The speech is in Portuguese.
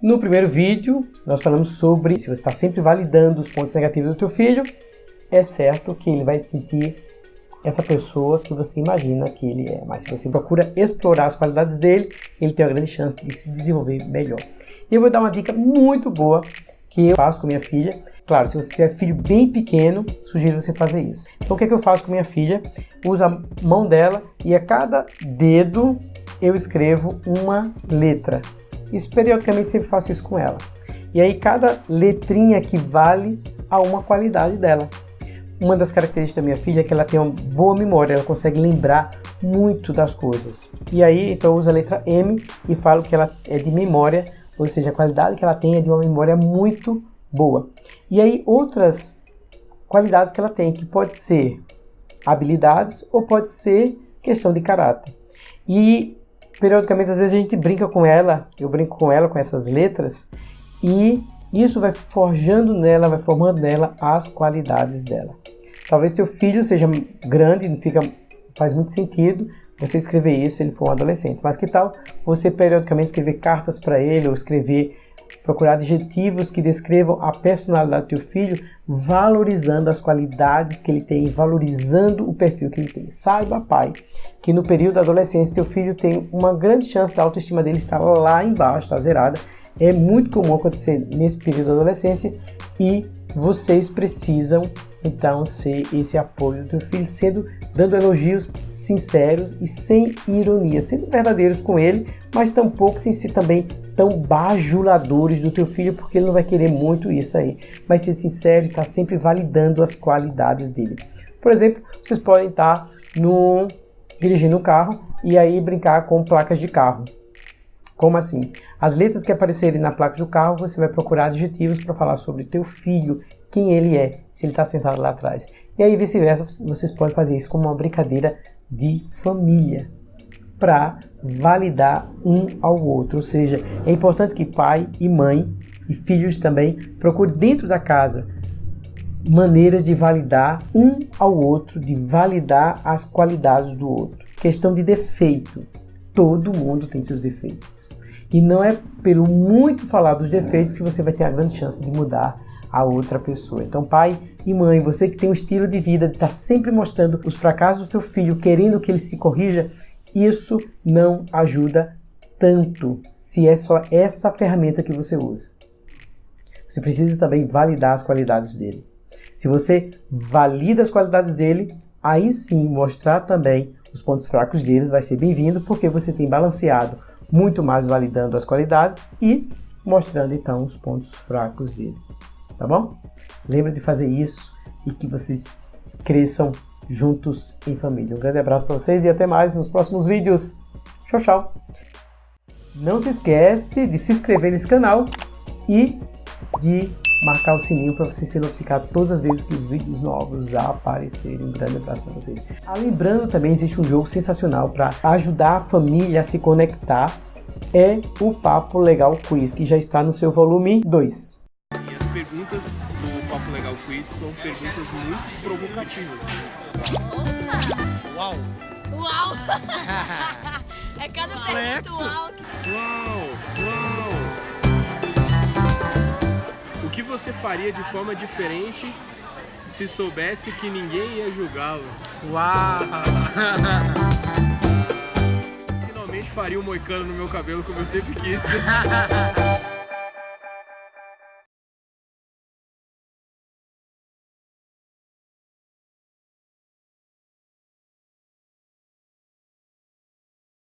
No primeiro vídeo, nós falamos sobre se você está sempre validando os pontos negativos do teu filho, é certo que ele vai sentir essa pessoa que você imagina que ele é. Mas se você procura explorar as qualidades dele, ele tem uma grande chance de se desenvolver melhor. E eu vou dar uma dica muito boa que eu faço com minha filha. Claro, se você tiver filho bem pequeno, sugiro você fazer isso. Então o que, é que eu faço com minha filha? Uso a mão dela e a cada dedo eu escrevo uma letra. Isso periodicamente sempre faço isso com ela. E aí cada letrinha equivale a uma qualidade dela. Uma das características da minha filha é que ela tem uma boa memória, ela consegue lembrar muito das coisas. E aí, então eu uso a letra M e falo que ela é de memória, ou seja, a qualidade que ela tem é de uma memória muito boa. E aí, outras qualidades que ela tem, que pode ser habilidades ou pode ser questão de caráter. E periodicamente, às vezes, a gente brinca com ela, eu brinco com ela com essas letras, e isso vai forjando nela, vai formando nela as qualidades dela. Talvez teu filho seja grande, fica, faz muito sentido você escrever isso se ele for um adolescente. Mas que tal você periodicamente escrever cartas para ele ou escrever procurar adjetivos que descrevam a personalidade do teu filho, valorizando as qualidades que ele tem, valorizando o perfil que ele tem. Saiba, pai, que no período da adolescência teu filho tem uma grande chance da autoestima dele estar lá embaixo, está zerada, é muito comum acontecer nesse período da adolescência e vocês precisam então ser esse apoio do teu filho, sendo dando elogios sinceros e sem ironia, sendo verdadeiros com ele, mas tampouco sem ser também tão bajuladores do teu filho, porque ele não vai querer muito isso aí. Mas ser sincero e estar tá sempre validando as qualidades dele. Por exemplo, vocês podem estar no dirigindo um carro e aí brincar com placas de carro. Como assim? As letras que aparecerem na placa do carro, você vai procurar adjetivos para falar sobre teu filho, quem ele é, se ele está sentado lá atrás. E aí vice-versa, vocês podem fazer isso como uma brincadeira de família para validar um ao outro. Ou seja, é importante que pai e mãe e filhos também procurem dentro da casa maneiras de validar um ao outro, de validar as qualidades do outro. Questão de defeito. Todo mundo tem seus defeitos. E não é pelo muito falar dos defeitos que você vai ter a grande chance de mudar a outra pessoa. Então, pai e mãe, você que tem um estilo de vida de estar tá sempre mostrando os fracassos do teu filho, querendo que ele se corrija, isso não ajuda tanto se é só essa ferramenta que você usa. Você precisa também validar as qualidades dele. Se você valida as qualidades dele, aí sim mostrar também os pontos fracos deles vai ser bem-vindo, porque você tem balanceado muito mais validando as qualidades e mostrando então os pontos fracos dele. Tá bom? Lembra de fazer isso e que vocês cresçam juntos em família. Um grande abraço para vocês e até mais nos próximos vídeos. Tchau, tchau! Não se esquece de se inscrever nesse canal e de marcar o sininho para você ser notificado todas as vezes que os vídeos novos aparecerem. Um grande abraço para vocês. Ah, lembrando também, existe um jogo sensacional para ajudar a família a se conectar. É o Papo Legal Quiz, que já está no seu volume 2. E as perguntas do Papo Legal Quiz são perguntas muito provocativas. Opa! Uau! Uau! é cada pergunta uau! Uau! Que você faria de forma diferente se soubesse que ninguém ia julgá-lo? Uau! Finalmente faria um moicano no meu cabelo como eu sempre quis.